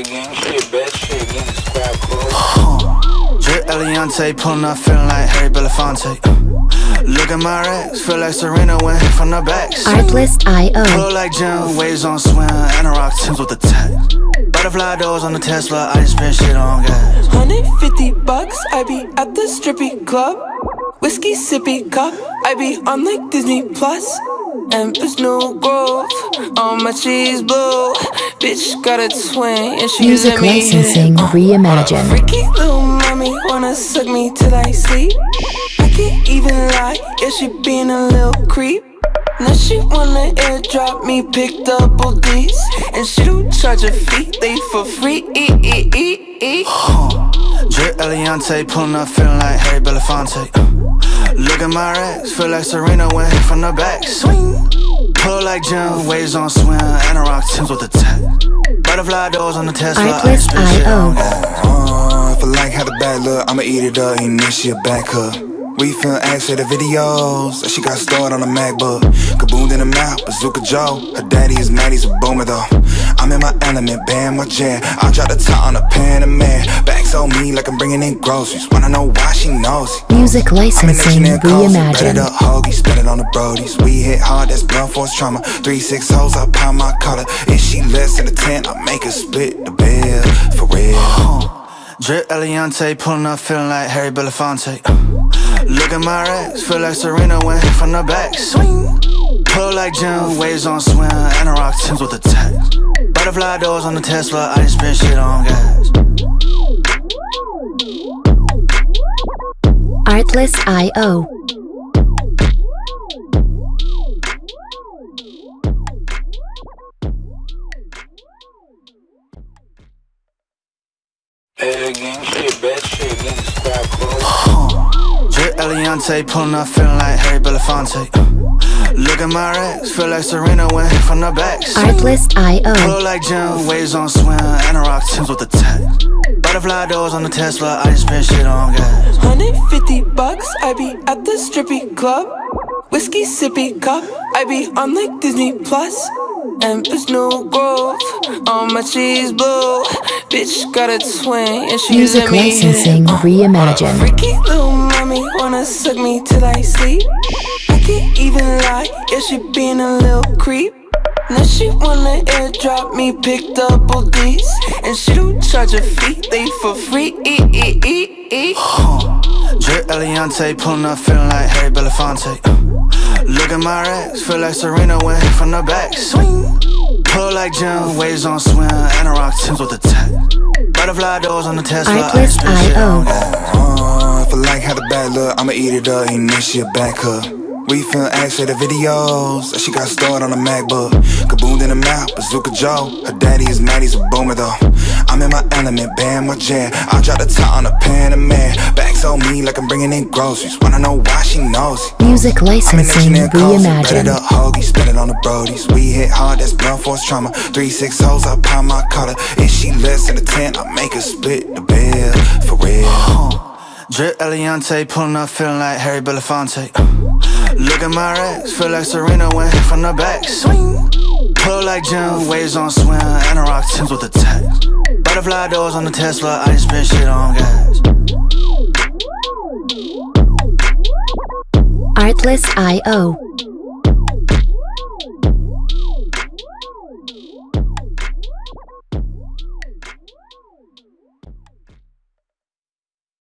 Bad gang shit, bad shit, getting squad clothes. Drip Eliante, pulling up, feeling like Harry Belafonte. Look at my racks, feel like Serena went hit from the back. Artlist.io. Pull like Jim, waves on swim, and a rock Tims with the tech. Butterfly doors on the Tesla, I just spend shit on gas. 150 bucks, I be at the strippy club. Whiskey sippy cup, I be on like Disney Plus. Empress New Grove, on my cheese blue. Bitch got a twin, and she's Music at me. licensing reimagined. Freaky little mommy wanna suck me till I sleep. I can't even lie, yeah, she being a little creep. Now she wanna airdrop me, pick double D's. And she don't charge a fee, they for free. E e e e. Drip Eliante, pulling up, feeling like Harry Belafonte. Look at my racks, feel like Serena went hit from the back. Swing. Pull like Jim, waves on swim, and a rock Tims with the tech. Butterfly doors on the Tesla, I just spend shit on gas. Uh, if I like how the bad look, I'ma eat it up, ain't this shit back up. We finna ask her the videos she got stored on a MacBook. Kaboom in the mouth, Bazooka Joe. Her daddy is mad, he's a boomer though. I'm in my element, bam, my jam. I drop the top on a Panamera. Backs on me like I'm bringing in groceries. Wanna know why she knows it. Music I'm in licensing that calls, bet it reimagined. up, hoagie, spend it on the brodies. We hit hard, that's blunt force trauma. Three six hoes, I pound my collar. If she less than a ten, I make her split the bill for real. Drip Eliante, pulling up, feeling like Harry Belafonte. Look at my racks, feel like Serena went from the back. Swing. Pull like Jim, waves on swim, and a rock Tims with the tech. Butterfly doors on the Tesla, I just spend shit on gas. Clothes. Drip Eliante, pulling up, feeling like Harry Belafonte. Look at my racks, feel like Serena went from the back. Artlist.io. Pull like Jim, waves on swim, and a rock Tims with the tech. Butterfly doors on the Tesla, I just spend shit on gas. 150 bucks, I be at the strippy club. Whiskey sippy cup, I be on like Disney Plus. Empress New Grove, on my cheese blue. Bitch got a twin, and she's Music at me. licensing reimagined. Freaky little mommy wanna suck me till I sleep. I can't even lie, yeah, she being a little creep. Now she wanna airdrop me, pick double D's. And she don't charge a fee, they for free. E e e e. Drip Eliante, pulling up, feeling like Harry Belafonte. Look at my racks, feel like Serena went hit from the back. Swing. Pull like Jim, waves on swim, and a rock Tims with the tech. Butterfly doors on the Tesla, I just spend shit on gas. Uh, if I like how the bad look, I'ma eat it up, ain't this shit back her. We finna ask her the videos that she got stored on a MacBook. Kaboom in the mouth, Bazooka Joe. Her daddy is mad, he's a boomer though. I'm in my element, bam, my jam. I drop the top on a Panamera. Backs on me like I'm bringing in groceries. Wanna know why she knows it. Music I'm in licensing that calls, bet it up, hoagie, spend it on the brodies. We hit hard, that's blunt force trauma. Three six hoes, I pound my collar. If she less than a ten, I make her split the bill for real. Drip Eliante, pulling up, feeling like Harry Belafonte. At my racks, feel like Serena went from the back. Swing. Pull like Jim, waves on swim, and a rock Tims with the tech. Butterfly doors on the Tesla, I spend shit on gas. Artlist.io.